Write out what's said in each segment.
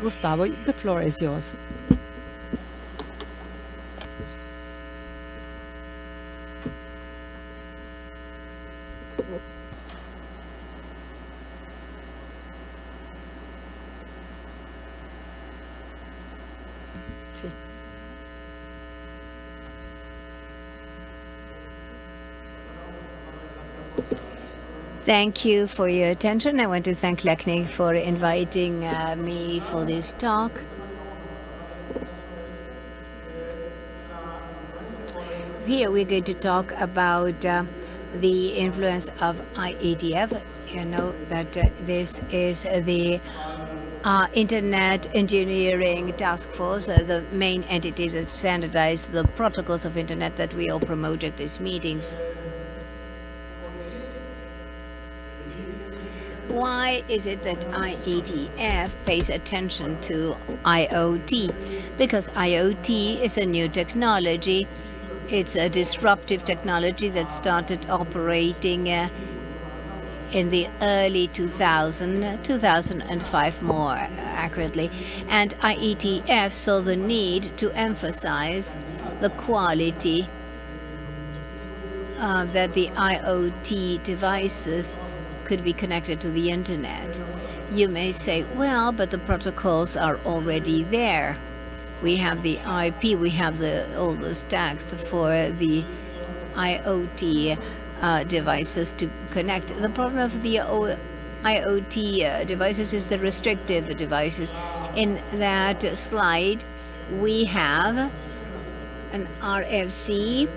Gustavo, the floor is yours. Thank you for your attention. I want to thank LACNIC for inviting uh, me for this talk. Here we're going to talk about uh, the influence of IETF. You know that uh, this is the uh, Internet Engineering Task Force, uh, the main entity that standardizes the protocols of Internet that we all promote at these meetings. Why is it that IETF pays attention to IoT? Because IoT is a new technology. It's a disruptive technology that started operating uh, in the early 2000, 2005 more accurately. And IETF saw the need to emphasize the quality uh, that the IoT devices could be connected to the internet. You may say, well, but the protocols are already there. We have the IP, we have the all the stacks for the IoT uh, devices to connect. The problem of the o IoT uh, devices is the restrictive devices. In that slide, we have an RFC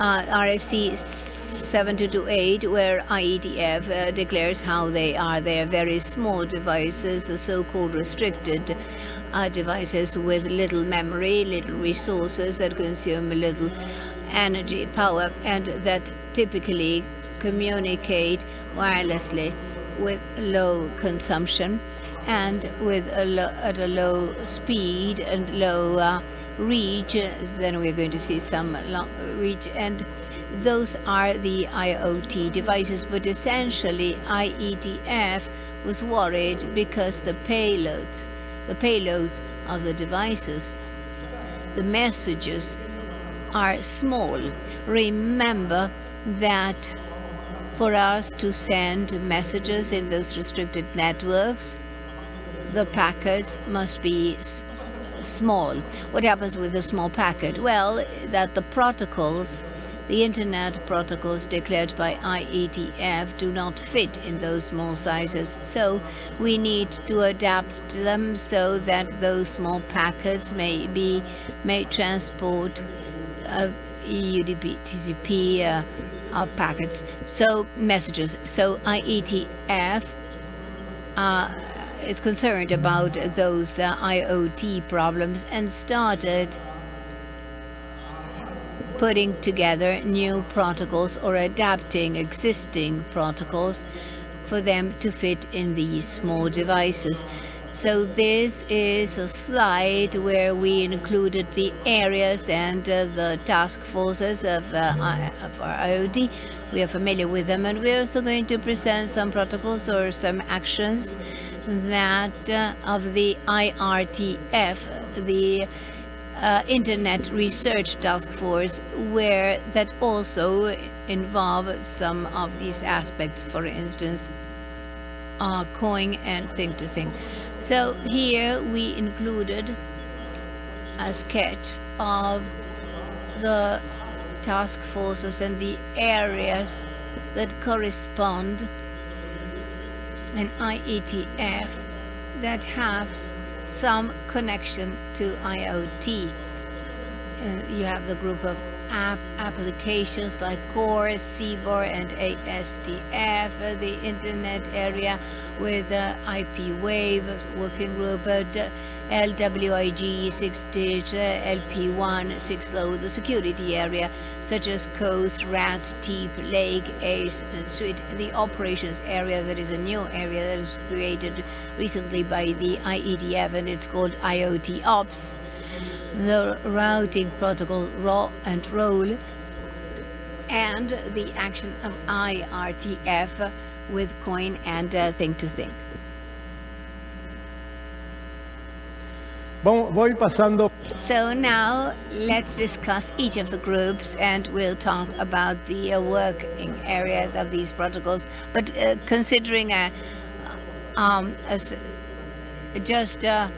uh, RFC 7228, where IETF uh, declares how they are. They are very small devices, the so-called restricted uh, devices with little memory, little resources that consume little energy, power, and that typically communicate wirelessly with low consumption and with a at a low speed and low reach, then we're going to see some long reach, and those are the IoT devices. But essentially, IETF was worried because the payloads, the payloads of the devices, the messages are small. Remember that for us to send messages in those restricted networks, the packets must be small. What happens with a small packet? Well, that the protocols, the internet protocols declared by IETF do not fit in those small sizes. So we need to adapt them so that those small packets may be, may transport uh, UDP, TCP uh, uh, packets. So messages. So IETF uh, is concerned about those uh, IoT problems and started putting together new protocols or adapting existing protocols for them to fit in these small devices. So this is a slide where we included the areas and uh, the task forces of, uh, of our IoT. We are familiar with them and we're also going to present some protocols or some actions that uh, of the IRTF, the uh, Internet Research Task Force, where that also involve some of these aspects, for instance, uh, COIN and thing-to-thing. So here we included a sketch of the task forces and the areas that correspond and IETF that have some connection to IoT. Uh, you have the group of app applications like Core, CBOR, and ASDF, uh, the internet area with uh, IP Wave working group, uh, LWIG 6-digit, LPWAN 6-low, the security area, such as COSE, RAT, TEEP, Lake, ACE, and SUIT. the operations area that is a new area that was created recently by the IETF and it's called IoT Ops, the routing protocol RAW and ROLL, and the action of IRTF with COIN and uh, thing to thing. Voy pasando So now let's discuss each of the groups and we'll talk about the uh, working areas of these protocols. But uh, considering a, um, as just uh,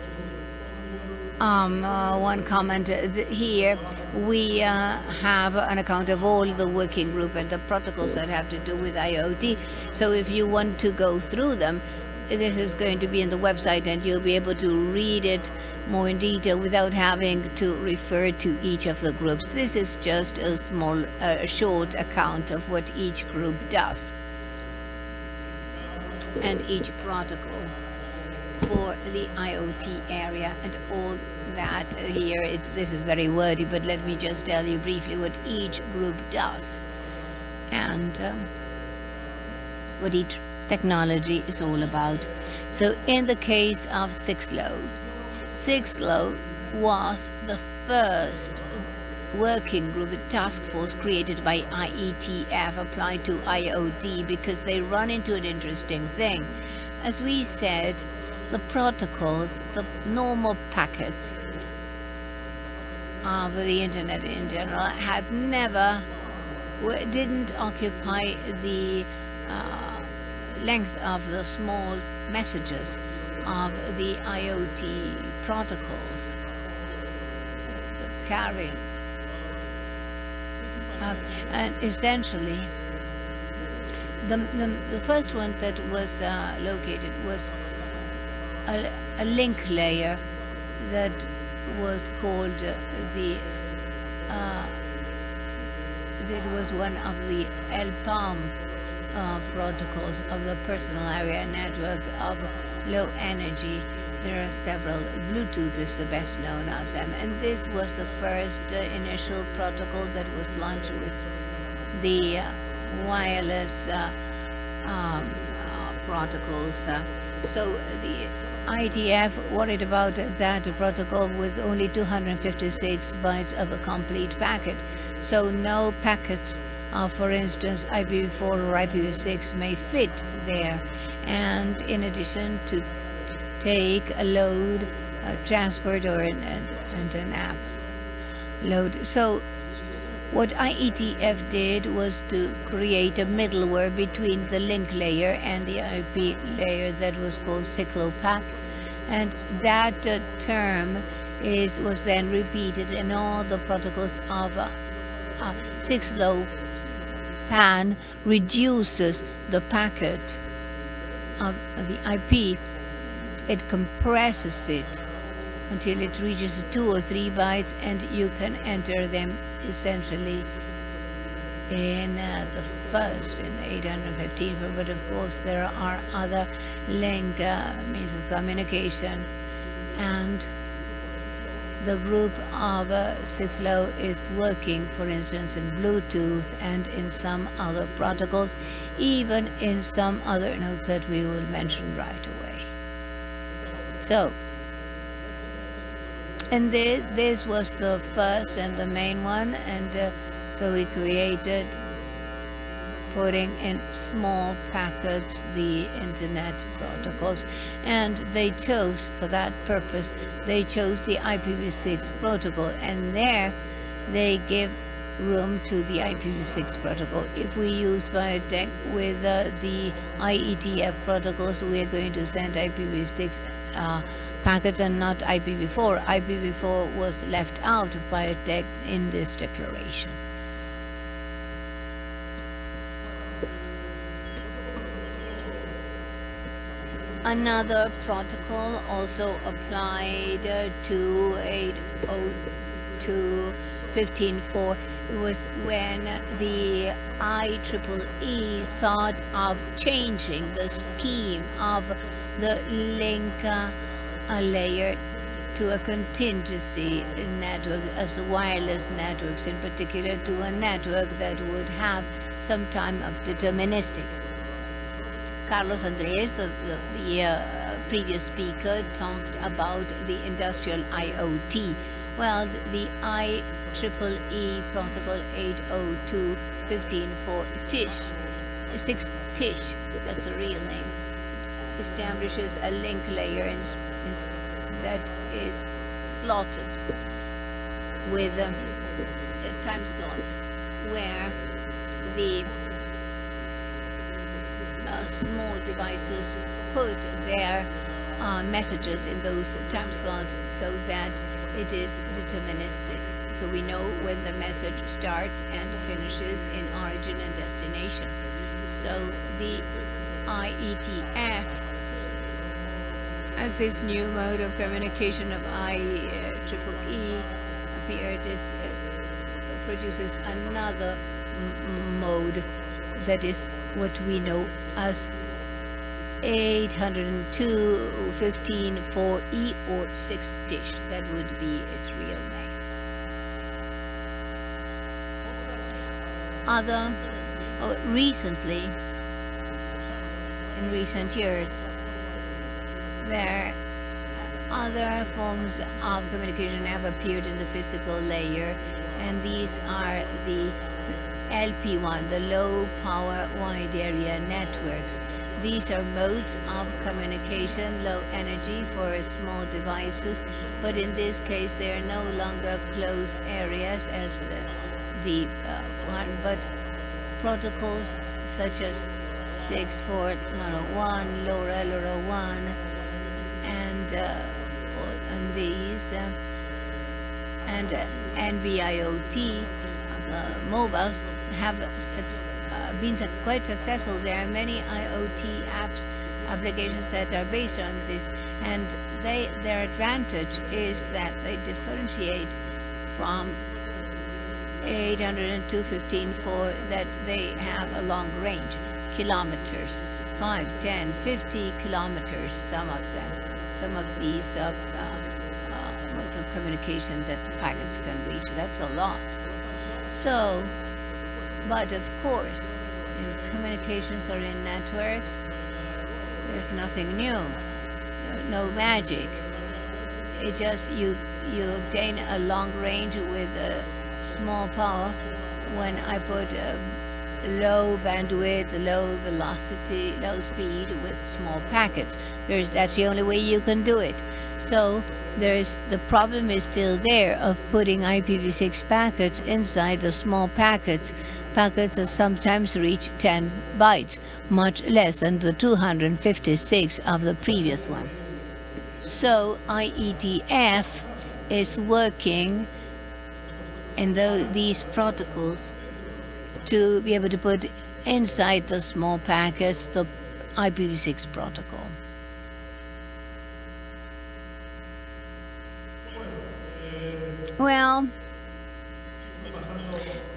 um, uh, one comment uh, here, we uh, have an account of all the working group and the protocols that have to do with IoT. So if you want to go through them, this is going to be in the website and you'll be able to read it more in detail without having to refer to each of the groups. This is just a small, uh, short account of what each group does and each protocol for the IoT area and all that here. It, this is very wordy, but let me just tell you briefly what each group does and um, what each technology is all about. So in the case of Sixlow, Sixlow was the first working group, a task force created by IETF applied to IoT because they run into an interesting thing. As we said, the protocols, the normal packets of the internet in general had never, didn't occupy the uh, length of the small messages of the IoT protocols carrying. Uh, and essentially, the, the, the first one that was uh, located was a, a link layer that was called the uh, it was one of the LPAM uh, protocols of the personal area network of low energy. There are several. Bluetooth is the best known of them. And this was the first uh, initial protocol that was launched with the uh, wireless um, uh, protocols. Uh, so the IDF worried about that protocol with only 256 bytes of a complete packet. So no packets of, for instance, IPv4 or IPv6 may fit there. And in addition to take a load, a transport or an, an, and an app load. So what IETF did was to create a middleware between the link layer and the IP layer that was called 6LoWPAN. And that uh, term is was then repeated in all the protocols of uh, uh, 6LoWPAN reduces the packet of the IP. It compresses it until it reaches two or three bytes and you can enter them essentially in uh, the first in 815 but of course there are other link uh, means of communication and the group of uh, Sixlow is working for instance in Bluetooth and in some other protocols even in some other nodes that we will mention right away. So and this, this was the first and the main one and uh, so we created putting in small packets the internet protocols and they chose for that purpose they chose the IPv6 protocol and there they give room to the IPv6 protocol. If we use Biotech with uh, the IETF protocols, we are going to send IPv6 uh, packet and not IPv4. IPv4 was left out of Biotech in this declaration. Another protocol also applied uh, to 802 15.4 was when the IEEE thought of changing the scheme of the link a layer to a contingency network as wireless networks in particular to a network that would have some time of deterministic. Carlos Andres, the, the, the uh, previous speaker, talked about the industrial IoT. Well, the IEEE protocol 802.15.4 TSCH, 6 TISH, that's a real name, establishes a link layer in, in, that is slotted with um, time slot where the small devices put their uh, messages in those time slots so that it is deterministic. So we know when the message starts and finishes in origin and destination. So the IETF as this new mode of communication of IEEE appeared, it uh, produces another mode that is what we know as 802.15.4e or 6 dish. That would be its real name. Other, oh, recently, in recent years, there other forms of communication have appeared in the physical layer and these are the LPWAN, the low power wide area networks. These are modes of communication, low energy for small devices, but in this case they are no longer closed areas as the, the uh, one, but protocols such as 64101, LoRa, LoRaWAN, and, uh, and these, uh, and uh, NB-IoT uh, mobiles have uh, been quite successful. There are many IoT apps applications that are based on this and they their advantage is that they differentiate from 802.15 for that they have a long range kilometers 5 10 50 kilometers some of them. Some of these uh, uh, uh, modes of communication that the packets can reach. That's a lot. So but of course, in communications or in networks, there's nothing new, no magic. It just you you obtain a long range with a small power. When I put a low bandwidth, low velocity, low speed with small packets, there's that's the only way you can do it. So there's the problem is still there of putting IPv6 packets inside the small packets packets sometimes reach 10 bytes, much less than the 256 of the previous one. So IETF is working in the, these protocols to be able to put inside the small packets the IPv6 protocol. Well,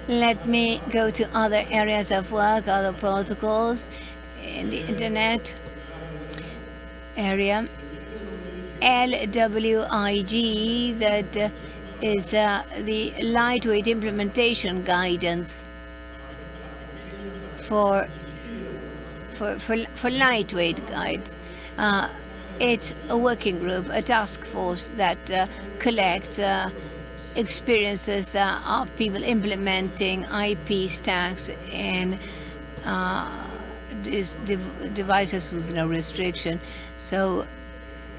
let me go to other areas of work, other protocols in the internet area. LWIG, that is uh, uh, the lightweight implementation guidance for for for, for lightweight guides. Uh, it's a working group, a task force that uh, collects uh, experiences uh, of people implementing IP stacks in uh, devices with no restriction. So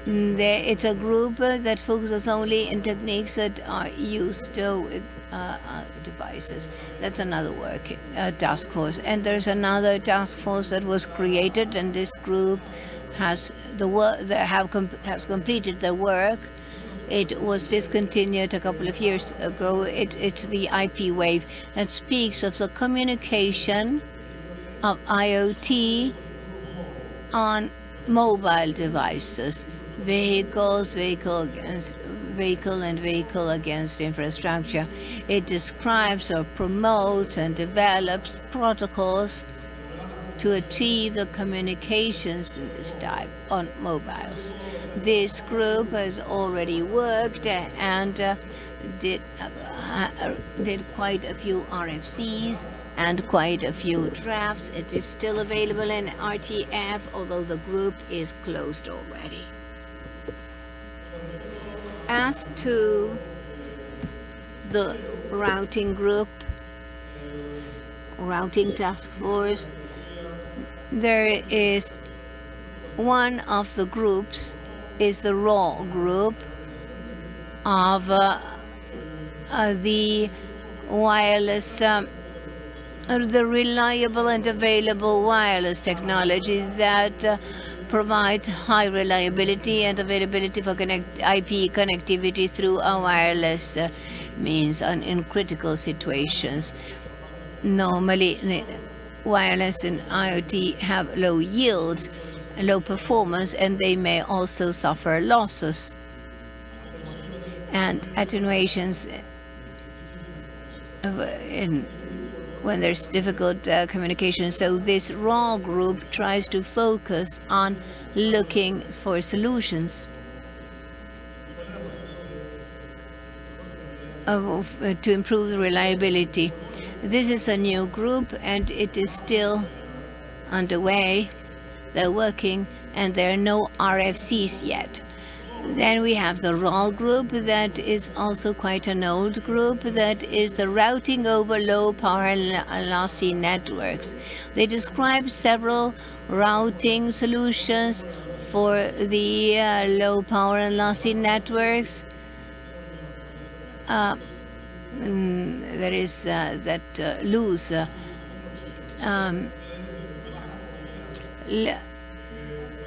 mm, there, it's a group uh, that focuses only in techniques that are used with uh, uh, devices. That's another work uh, task force. And there's another task force that was created, and this group has the work that have com has completed the work it was discontinued a couple of years ago. It, it's the IP wave that speaks of the communication of IoT on mobile devices, vehicles, vehicle against vehicle and vehicle against infrastructure. It describes or promotes and develops protocols to achieve the communications in this type on mobiles. This group has already worked and uh, did, uh, uh did quite a few RFCs and quite a few drafts. It is still available in RTF, although the group is closed already. As to the routing group, routing task force, there is one of the groups is the raw group of uh, uh, the wireless, um, uh, the reliable and available wireless technology that uh, provides high reliability and availability for connect IP connectivity through a wireless uh, means in critical situations. Normally, wireless and IoT have low yields, low performance, and they may also suffer losses and attenuations in when there's difficult uh, communication. So this RAW group tries to focus on looking for solutions of, uh, to improve the reliability. This is a new group and it is still underway. They're working and there are no RFCs yet. Then we have the ROLL group that is also quite an old group that is the routing over low power lossy networks. They describe several routing solutions for the uh, low power and lossy networks. Uh, mm, that is uh, that uh, lose uh, um,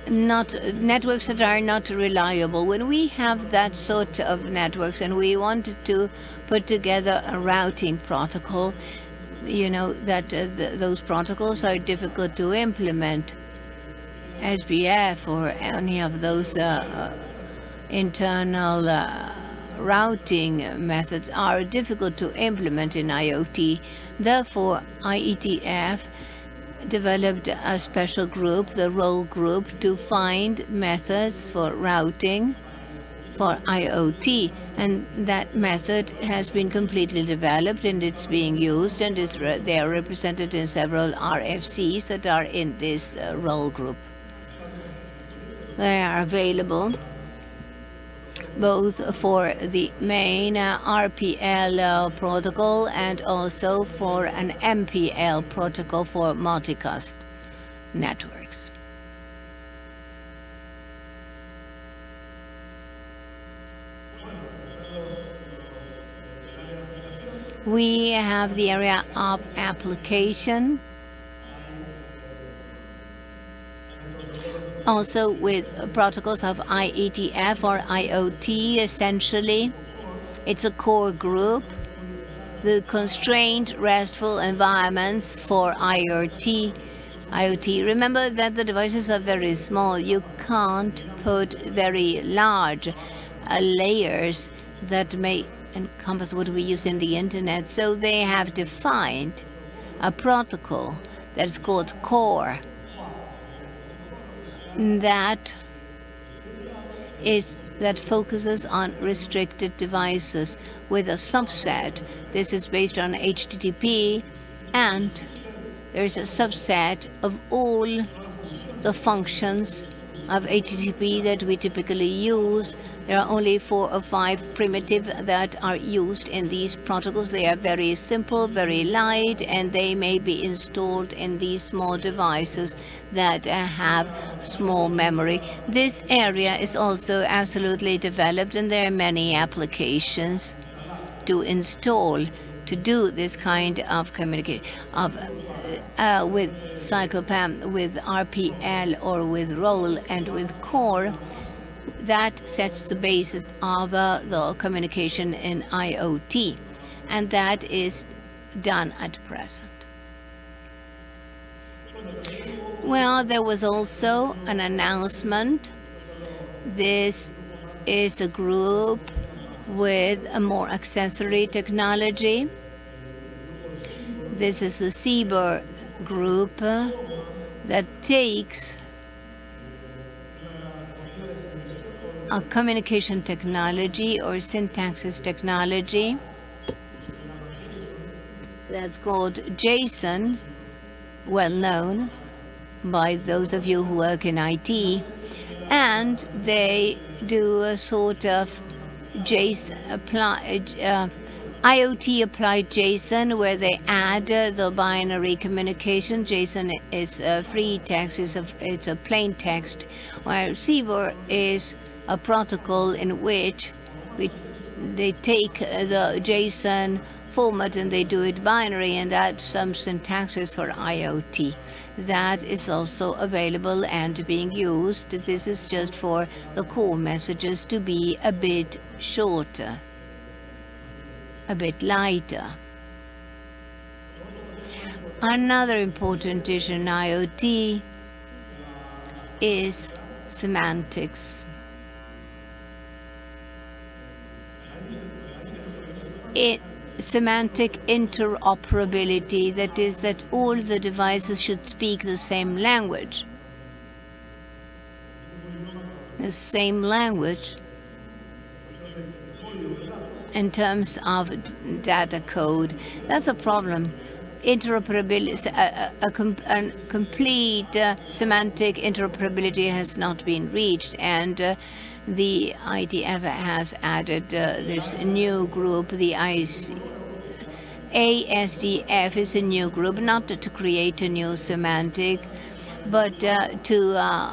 not networks that are not reliable. When we have that sort of networks and we wanted to put together a routing protocol, you know that uh, th those protocols are difficult to implement. OSPF or any of those uh, internal uh, routing methods are difficult to implement in IoT. Therefore, IETF developed a special group, the ROLL group, to find methods for routing for IoT. And that method has been completely developed and it's being used and they are represented in several RFCs that are in this uh, ROLL group. They are available both for the main RPL uh, protocol and also for an MPL protocol for multicast networks. We have the area of application also with protocols of IETF or IoT essentially. It's a core group. The constrained RESTful environments for IoT. IoT. Remember that the devices are very small. You can't put very large uh, layers that may encompass what we use in the internet. So they have defined a protocol that's called core that is that focuses on restricted devices with a subset. This is based on HTTP and there's a subset of all the functions of HTTP that we typically use. There are only four or five primitive that are used in these protocols. They are very simple, very light, and they may be installed in these small devices that uh, have small memory. This area is also absolutely developed, and there are many applications to install to do this kind of communication of uh, with 6LoWPAN, with RPL or with ROLL and with core that sets the basis of uh, the communication in IoT and that is done at present. Well, there was also an announcement. This is a group with a more accessory technology. This is the CBOR group that takes a communication technology or syntaxis technology that's called JSON, well known by those of you who work in IT, and they do a sort of JSON apply, uh, IoT applied JSON where they add uh, the binary communication. JSON is a free text, it's a, it's a plain text, while CBOR is a protocol in which we they take the JSON format and they do it binary and add some syntaxes for IoT. That is also available and being used. This is just for the core messages to be a bit shorter, a bit lighter. Another important issue in IoT is semantics. It, semantic interoperability, that is that all the devices should speak the same language. The same language in terms of data code. That's a problem interoperability, a, a, a, a complete uh, semantic interoperability has not been reached, and uh, the IDF has added uh, this new group, the IC ASDF is a new group, not to create a new semantic, but uh, to uh,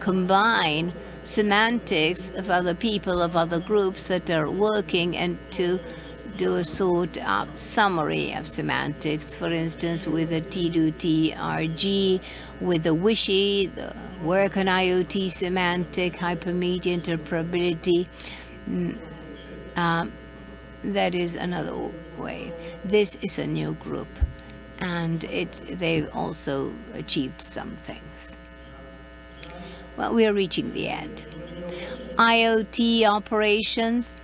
combine semantics of other people, of other groups that are working, and to do a sort of summary of semantics, for instance, with the T2TRG, with the WISHI, the work on IoT semantic, hypermedia interoperability. Mm, um, that is another way. This is a new group, and it they've also achieved some things. Well, we are reaching the end. IoT operations,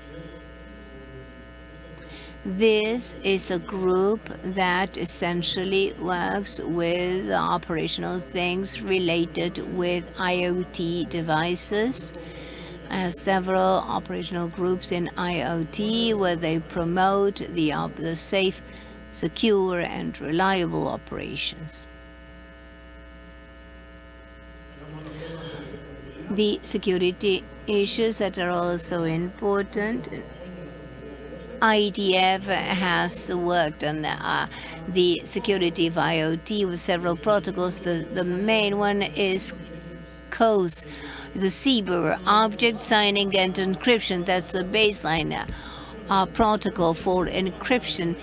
this is a group that essentially works with operational things related with IoT devices. Uh, several operational groups in IoT where they promote the, uh, the safe, secure and reliable operations. The security issues that are also important IDF has worked on uh, the security of IoT with several protocols. The, the main one is COSE, the CBOR, Object Signing and Encryption. That's the baseline uh, protocol for encryption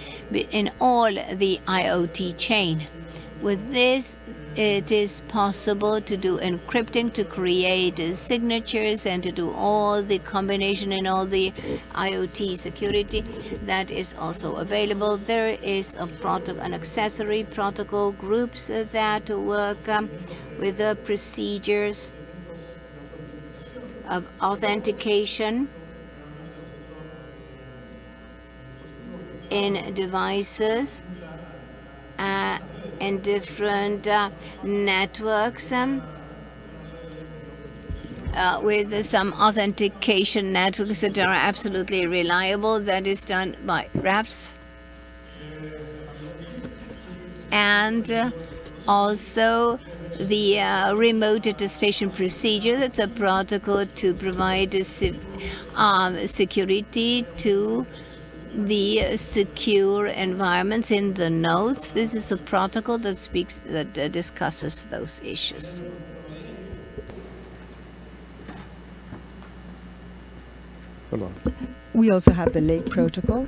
in all the IoT chain. With this, it is possible to do encrypting to create uh, signatures and to do all the combination and all the IoT security that is also available. There is a protocol, an accessory protocol groups uh, that work um, with the procedures of authentication in devices in different uh, networks um, uh, with some authentication networks that are absolutely reliable. That is done by RATS. And uh, also the uh, remote attestation procedure. That's a protocol to provide um, security to the secure environments in the nodes. This is a protocol that speaks that uh, discusses those issues. Hello. We also have the Lake Protocol.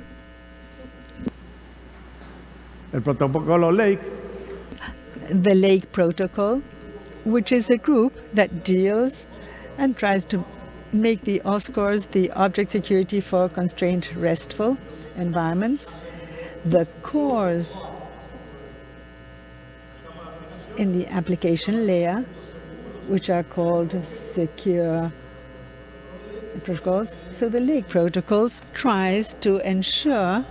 El protocolo Lake. The Lake Protocol, which is a group that deals and tries to make the OSCOREs, the object security for constrained RESTful, environments, the cores in the application layer, which are called secure protocols. So the Lake protocols tries to ensure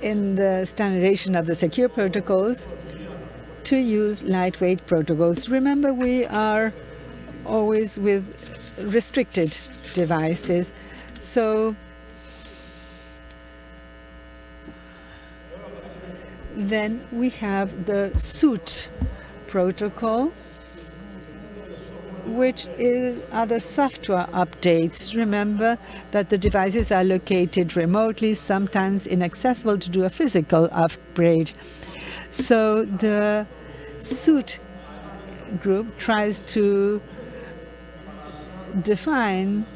in the standardization of the secure protocols to use lightweight protocols. Remember, we are always with restricted devices. So then we have the SUIT protocol, which is other software updates. Remember that the devices are located remotely, sometimes inaccessible to do a physical upgrade. So the SUIT group tries to define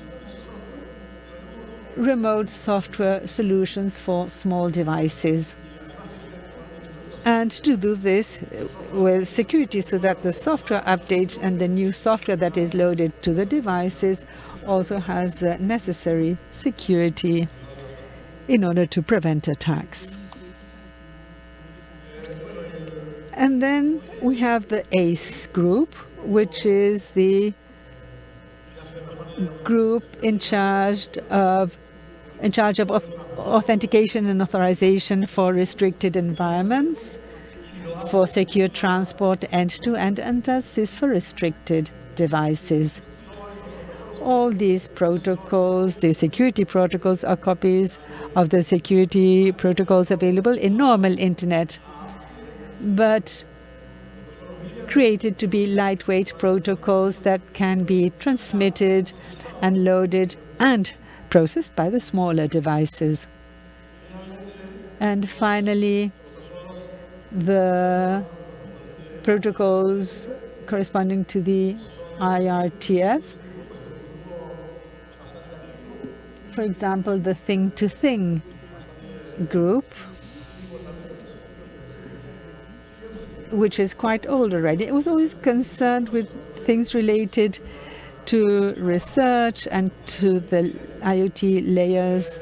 remote software solutions for small devices. And to do this uh, with security so that the software update and the new software that is loaded to the devices also has the necessary security in order to prevent attacks. And then we have the ACE group, which is the group in charge of in charge of authentication and authorization for restricted environments, for secure transport end-to-end, -end, and does this for restricted devices. All these protocols, the security protocols, are copies of the security protocols available in normal Internet, but created to be lightweight protocols that can be transmitted and loaded and processed by the smaller devices. And finally, the protocols corresponding to the IRTF. For example, the thing-to-thing -thing group, which is quite old already. It was always concerned with things related to research and to the IoT layers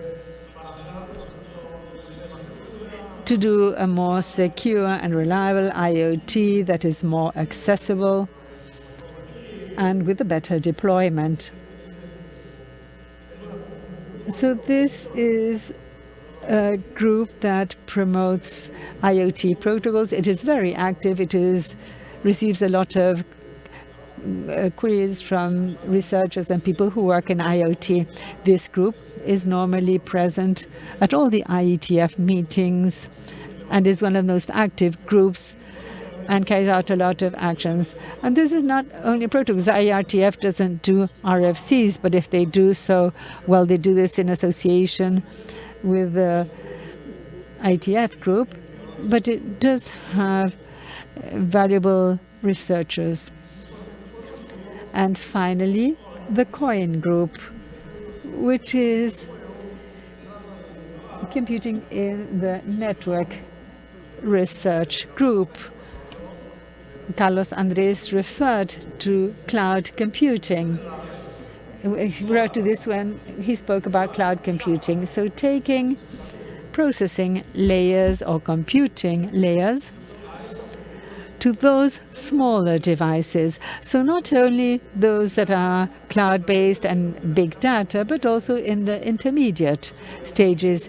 to do a more secure and reliable IoT that is more accessible and with a better deployment. So this is a group that promotes IoT protocols. It is very active. It is receives a lot of uh, queries from researchers and people who work in IoT. This group is normally present at all the IETF meetings and is one of the most active groups and carries out a lot of actions. And this is not only protocols. IRTF doesn't do RFCs, but if they do so, well, they do this in association with the ITF group, but it does have uh, valuable researchers. And finally, the COIN group, which is computing in the network research group. Carlos Andres referred to cloud computing. Wrote to this when he spoke about cloud computing. So taking processing layers or computing layers to those smaller devices. So not only those that are cloud-based and big data, but also in the intermediate stages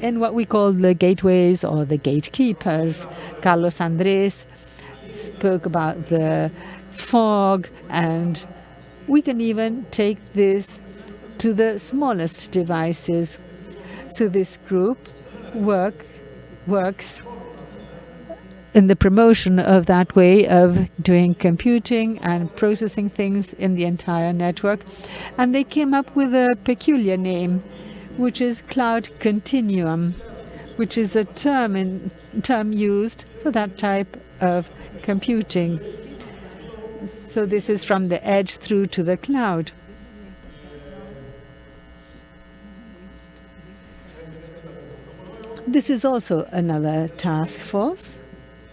in what we call the gateways or the gatekeepers. Carlos Andres spoke about the fog, and we can even take this to the smallest devices. So this group work, works in the promotion of that way of doing computing and processing things in the entire network. And they came up with a peculiar name which is cloud continuum, which is a term, in, term used for that type of computing. So this is from the edge through to the cloud. This is also another task force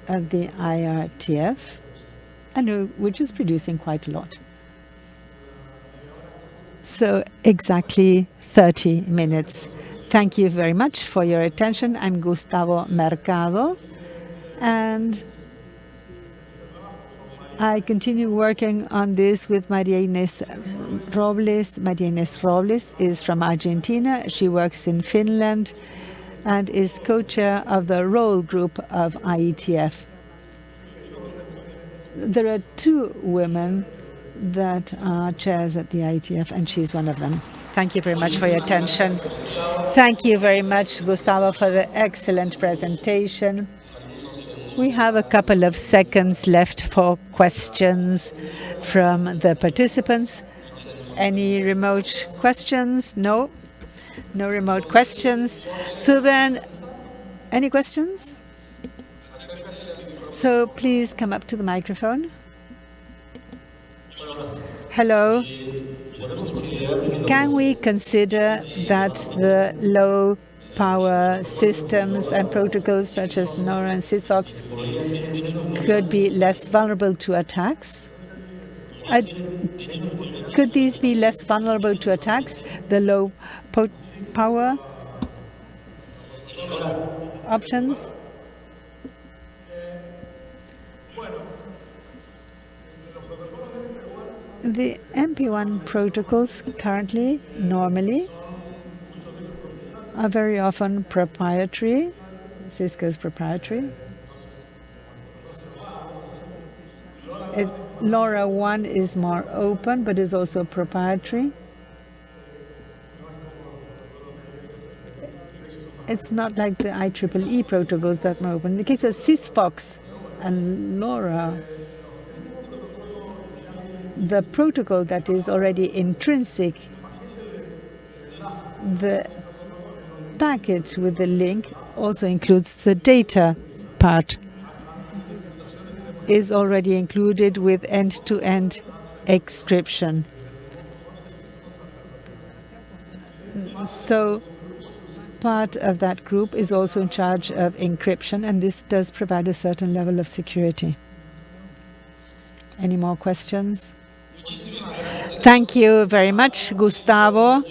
of the IRTF, and uh, which is producing quite a lot. So exactly 30 minutes. Thank you very much for your attention. I'm Gustavo Mercado, and I continue working on this with Maria Ines Robles. Maria Ines Robles is from Argentina. She works in Finland and is co-chair of the ROLL group of IETF. There are two women that are chairs at the IETF, and she's one of them. Thank you very much for your attention. Thank you very much, Gustavo, for the excellent presentation. We have a couple of seconds left for questions from the participants. Any remote questions? No? No remote questions. So then, any questions? So please come up to the microphone. Hello. Can we consider that the low power systems and protocols such as LoRa and Sigfox could be less vulnerable to attacks? Uh, could these be less vulnerable to attacks, the low power options? The MP1 protocols currently, normally, are very often proprietary. Sigfox's proprietary. It, LoRaWAN is more open, but is also proprietary. It's not like the IEEE protocols that are open. In the case of Sigfox and LoRa, the protocol that is already intrinsic, the package with the link also includes the data part, is already included with end-to-end -end encryption. So part of that group is also in charge of encryption, and this does provide a certain level of security. Any more questions? Thank you very much, Gustavo.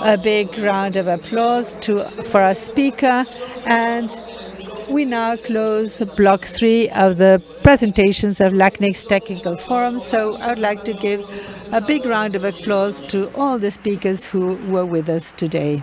A big round of applause to, for our speaker. And we now close block three of the presentations of LACNIC's Technical Forum. So I would like to give a big round of applause to all the speakers who were with us today.